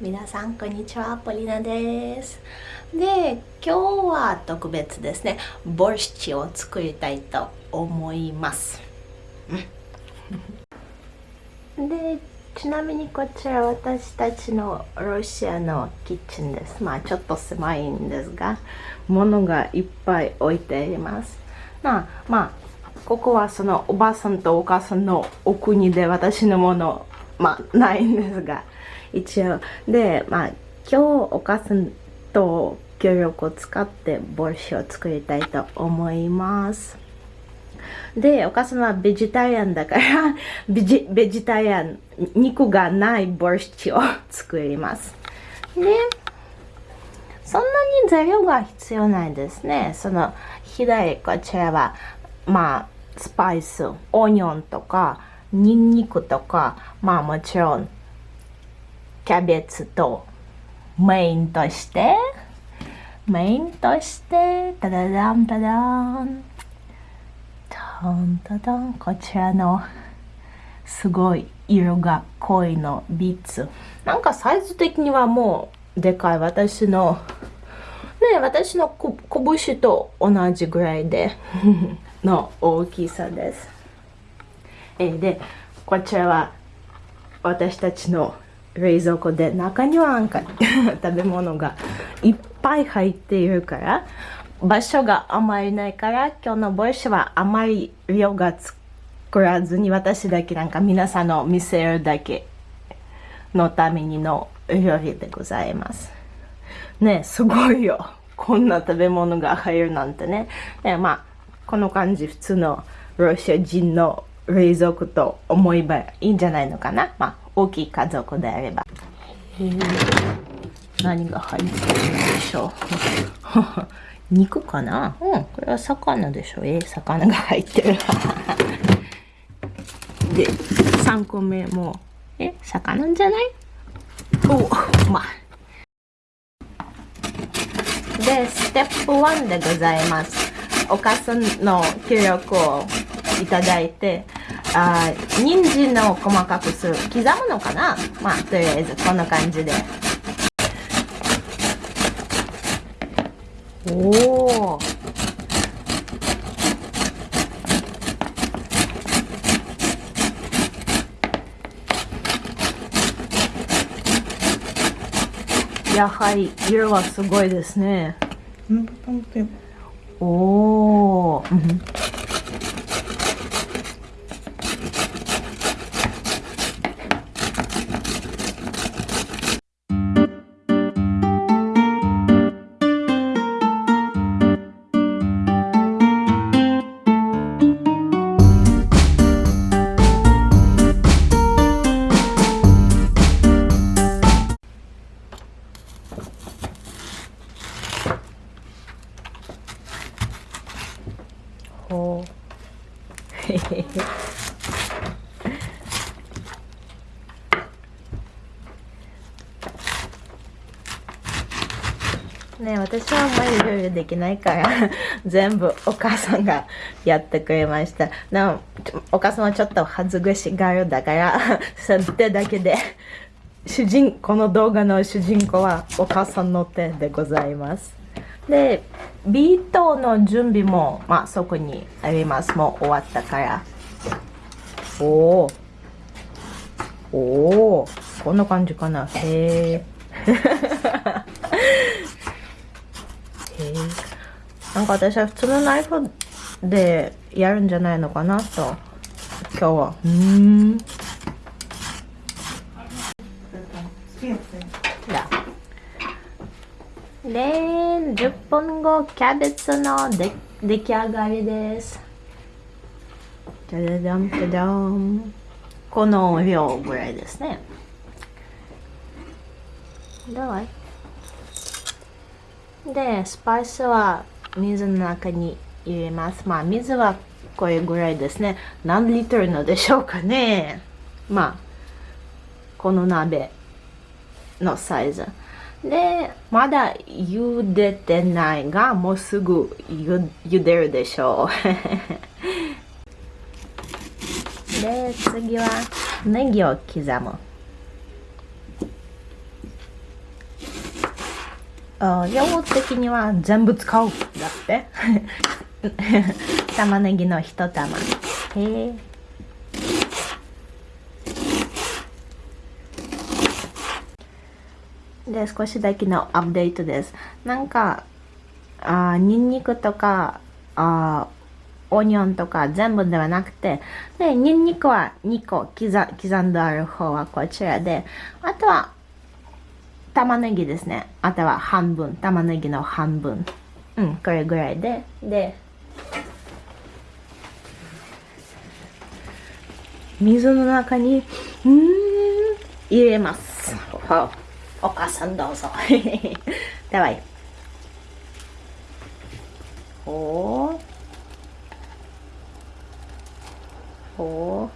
皆さんこんにちは。ポリナです。で今日は特別ですね。ボルシチを作りたいと思います。でちなみにこちら私たちのロシアのキッチンです。まあちょっと狭いんですが物がいっぱい置いています。まあまあここはそのおばあさんとお母さんのお国で私のものまあないんですが一応。でまあ今日お母さんと協力を使ってボルシを作りたいと思います。でお母さんはベジタリアンだから ベジベジタリアン肉がないボルシを作ります。でそんなに材料が必要ないですね。その左こちらはまあスパイスオニオンとかニンニクとかまあもちろんキャベツとメインとしてメインとしてタダダンタダン。タンタダン。こちらのすごい色が濃いのビーツ。なんかサイズ的にはもうでかい。私のね私の拳と同じぐらいで の大きさです。えでこちらは私たちの冷蔵庫で中にはなんか 食べ物がいっぱい入っているから場所があまりないから今日のボイスはあまり量が作らずに私だけなんか皆さんの見せるだけのためにの料理でございます。ねすごいよ。こんな食べ物が入るなんてね。ねまあこの感じ普通のロシア人の冷蔵庫と思えばいいんじゃないのかな。まあ大きい家族であれば。何が入ってるんでしょう 肉かな？うん、これは魚でしょえ魚が入ってる。で、3個目も、え、魚じゃない？おまあ。で、ステップ1でございます。お母さんの協力をいただいて、あ人参の細かくする刻むのかな？まあとりあえずこんな感じでおおやはり色はすごいですね。おお。ね私はあんまり料理できないから 全部お母さんがやってくれました。なお母さんはちょっと恥ずかしがるだから そ手だけで主人この動画の主人公はお母さんの手でございます。でビートの準備も、まあ、そこにあります。もう終わったから。おおおおこんな感じかな。へえ なんか私は普通のナイフでやるんじゃないのかなと今日は。うん。で10分後キャベツので出来上がりです。じゃじゃじゃんじゃじゃん。この量ぐらいですね。でスパイスは水の中に入れますまあ水はこれぐらいですね何リットルのでしょうかねまあこの鍋のサイズで、まだ茹でてないが、もうすぐゆ茹でるでしょう。で、次はネギを刻む。量的には全部使うだって。玉ねぎの一玉。へえで少しだけのアップデートです。なんかあニンニクとかあオニオンとか全部ではなくて、で、ニンニクは2個刻刻んである方はこちらで、あとは玉ねぎですね。あとは半分、玉ねぎの半分。うん、これぐらいで、で、水の中に、うん、入れます。お母さんどうぞ。では、おー。おお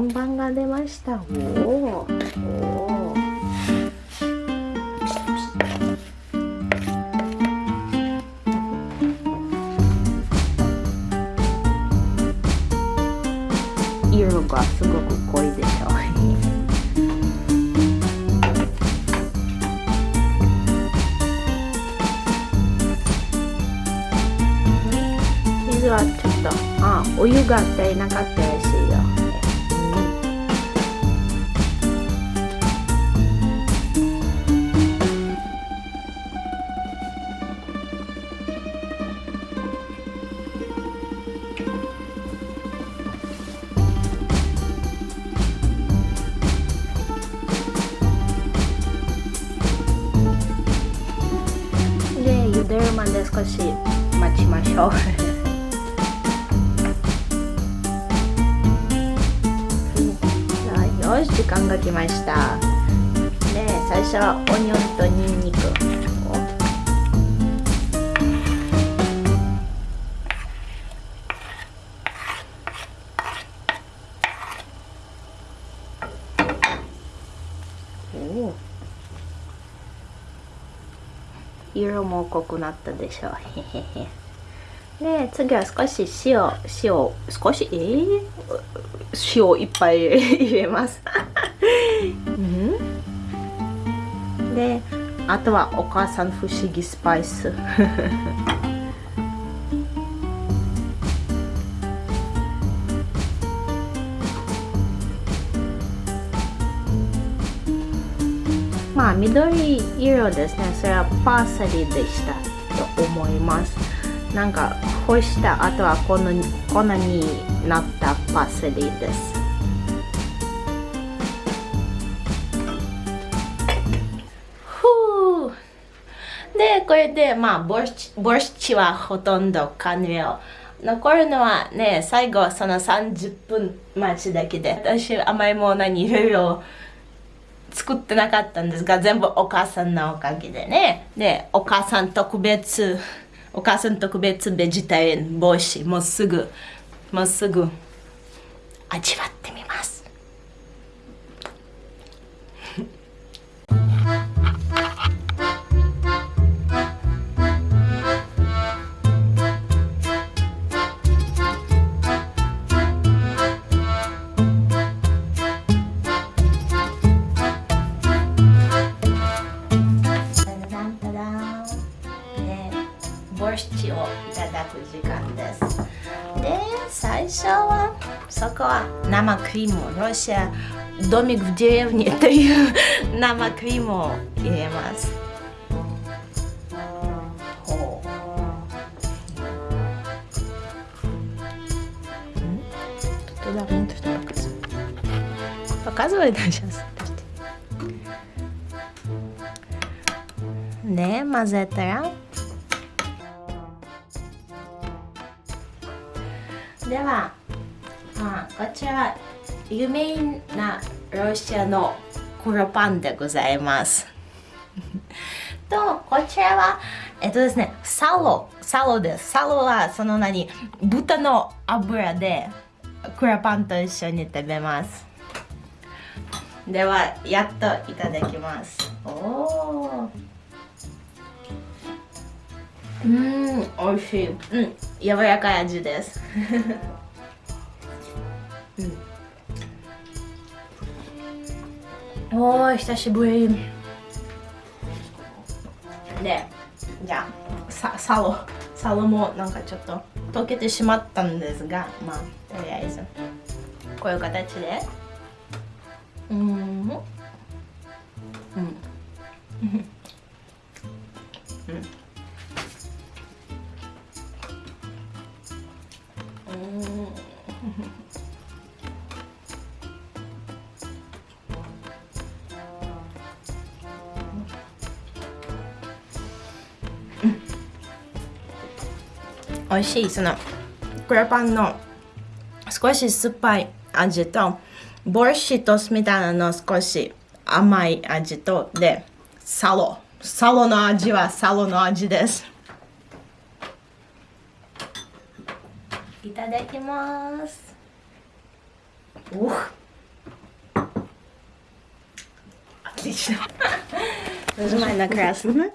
本番が出ました。おお色がすごく濃いでしょ。う水はちょっとあお湯が足りなかったらしで少し待ちましょう。よし時間が来ました。で最初はオニオンとニンニク。おお色も濃くなったでしょう。で次は少し塩。塩少し？えー、塩いっぱい 入れます。うん、であとはお母さん不思議スパイス。緑色ですね。それはパーサリでしたと思います。なんか干した後はこの粉になったパセリです。ふうでこれでまあボルチボルチはほとんど完了残るのはね最後その30分待ちだけで私甘いものにいろいろ作ってなかったんですが、全部お母さんのおかげでね。で、お母さん特別、お母さん特別ベジタリアン帽子、もうすぐ、もうすぐ味わってみます。сказала «Нама Криму». Россия домик в деревне, то «Нама Криму» иремас. Туда внутрь показывает. Показывает сейчас? Не, мазетера. では а? あ、こちらは有名なロシアの黒パンでございます。とこちらはえっとですねサロサロです。サロはその何豚の油で黒パンと一緒に食べます。ではやっといただきます。おおうん美味しい。うん柔らかい味です。おー久しぶり。でじゃあさサロサロもなんかちょっと溶けてしまったんですがまあとりあえずこういう形で。うん。うん。うん美味しいそのクレパンの少し酸っぱい味とボルシトスみたいなの少し甘い味とでサロサロの味はサロの味ですいただきますお Отлично. Нажимай на красный.